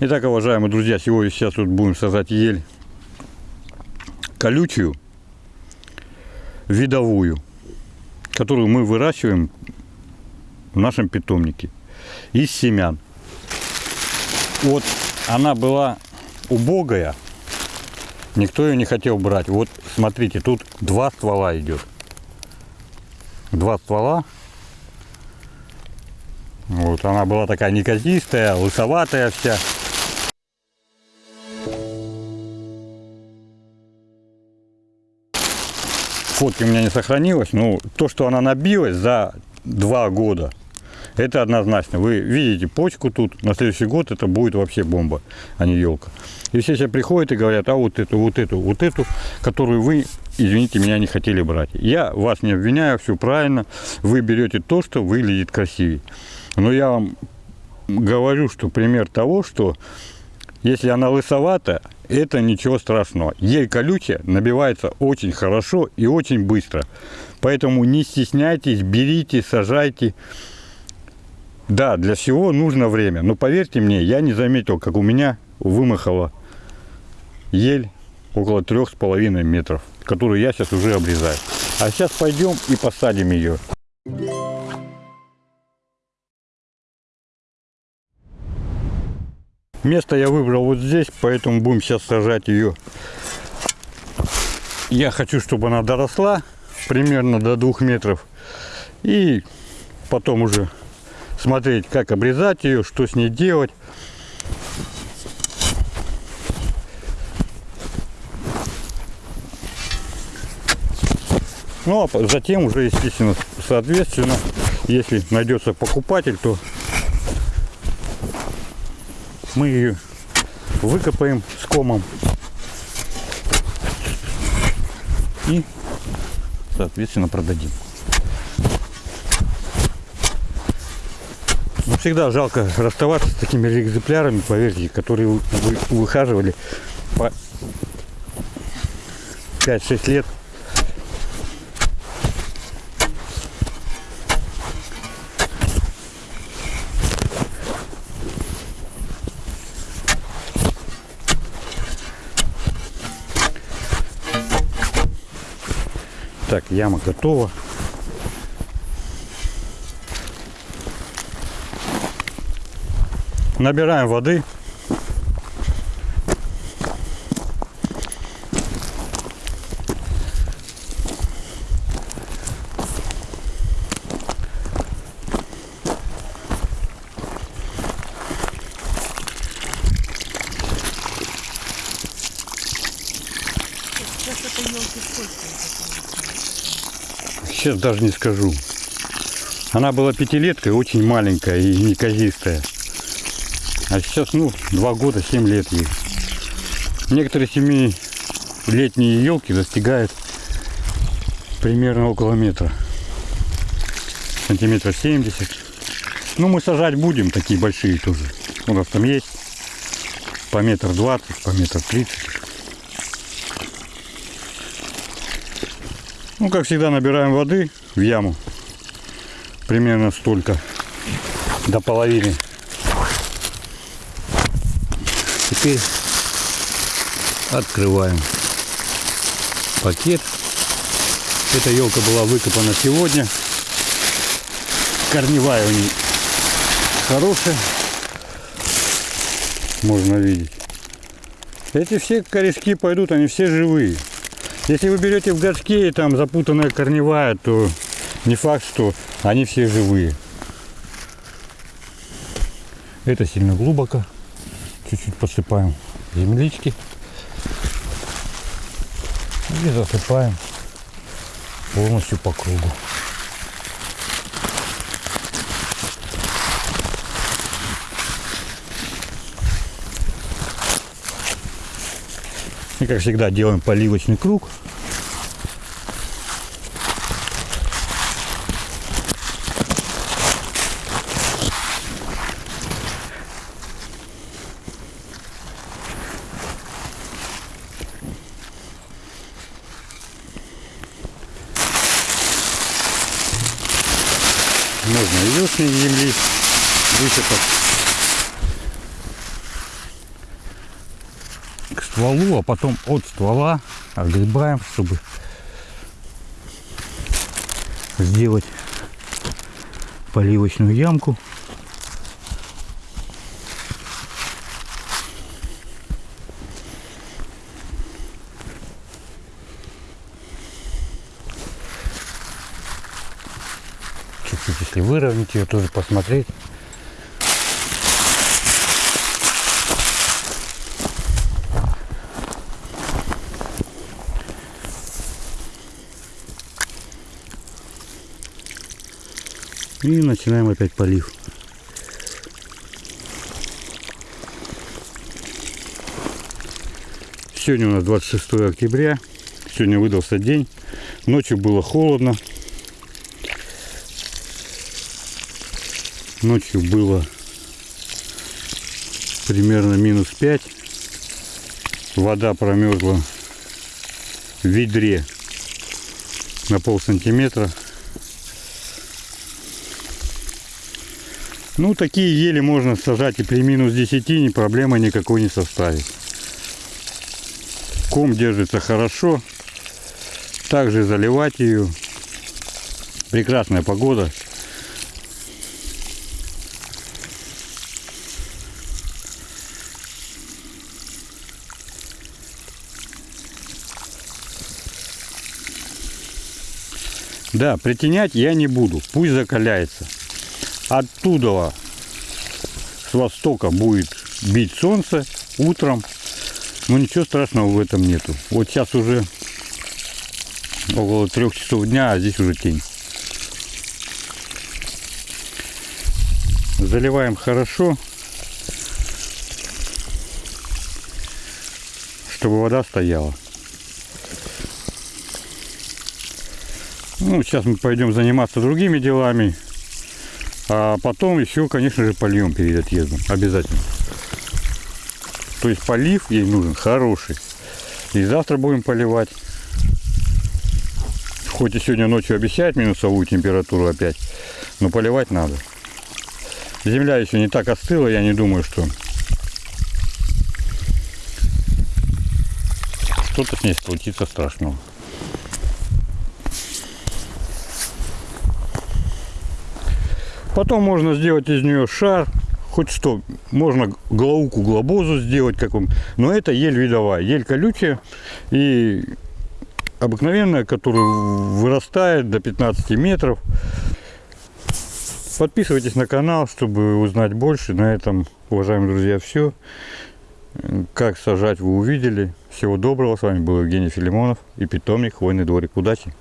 Итак, уважаемые друзья, сегодня сейчас тут будем сажать ель колючую, видовую, которую мы выращиваем в нашем питомнике из семян. Вот она была убогая, никто ее не хотел брать. Вот смотрите, тут два ствола идет. Два ствола. Вот она была такая неказистая, лысоватая вся. Фотки у меня не сохранилось, но то, что она набилась за два года, это однозначно. Вы видите почку тут, на следующий год это будет вообще бомба, а не елка. И все сейчас приходят и говорят, а вот эту, вот эту, вот эту, которую вы, извините, меня не хотели брать. Я вас не обвиняю, все правильно. Вы берете то, что выглядит красивее. Но я вам говорю, что пример того, что если она лысовата, это ничего страшного. Ель колючая набивается очень хорошо и очень быстро. Поэтому не стесняйтесь, берите, сажайте. Да, для всего нужно время. Но поверьте мне, я не заметил, как у меня вымахала ель около трех с половиной метров, которую я сейчас уже обрезаю. А сейчас пойдем и посадим ее. Место я выбрал вот здесь, поэтому будем сейчас сажать ее. Я хочу, чтобы она доросла примерно до двух метров. И потом уже смотреть, как обрезать ее, что с ней делать. Ну, а затем уже, естественно, соответственно, если найдется покупатель, то мы ее выкопаем с комом. И соответственно продадим. Но всегда жалко расставаться с такими экземплярами поверьте которые вы выхаживали по 5-6 лет Так, яма готова. Набираем воды. Сейчас это елки сколько? Сейчас даже не скажу. Она была пятилеткой, очень маленькая и неказистая. А сейчас, ну, два года, семь лет ей. Некоторые семилетние елки достигают примерно около метра. Сантиметров 70. Ну, мы сажать будем, такие большие тоже. У нас там есть по метр двадцать, по метр тридцать. Ну, как всегда, набираем воды в яму. Примерно столько. До половины. Теперь открываем пакет. Эта елка была выкопана сегодня. Корневая у нее хорошая. Можно видеть. Эти все корешки пойдут, они все живые. Если вы берете в горшке и там запутанная корневая, то не факт, что они все живые. Это сильно глубоко. Чуть-чуть посыпаем землички. И засыпаем полностью по кругу. И как всегда делаем поливочный круг. Можно и лишней земли высыпать. К стволу, а потом от ствола отгребаем, чтобы сделать поливочную ямку. Чуть-чуть, если выровнять ее, тоже посмотреть. И начинаем опять полив. Сегодня у нас 26 октября. Сегодня выдался день. Ночью было холодно. Ночью было примерно минус 5. Вода промерзла в ведре на пол сантиметра. Ну, такие ели можно сажать и при минус 10, ни проблемы никакой не составит. Ком держится хорошо. Также заливать ее. Прекрасная погода. Да, притенять я не буду. Пусть закаляется оттуда с востока будет бить солнце утром. Но ничего страшного в этом нету. Вот сейчас уже около трех часов дня, а здесь уже тень. Заливаем хорошо, чтобы вода стояла. Ну, сейчас мы пойдем заниматься другими делами. А потом еще, конечно же, польем перед отъездом. Обязательно. То есть полив ей нужен хороший. И завтра будем поливать. Хоть и сегодня ночью обещают минусовую температуру опять, но поливать надо. Земля еще не так остыла, я не думаю, что что-то с ней случится страшного. Потом можно сделать из нее шар, хоть что. Можно глауку глобозу сделать, как он. Но это ель видовая, ель колючая и обыкновенная, которая вырастает до 15 метров. Подписывайтесь на канал, чтобы узнать больше. На этом, уважаемые друзья, все. Как сажать, вы увидели. Всего доброго. С вами был Евгений Филимонов и питомник Хвойный дворик. Удачи!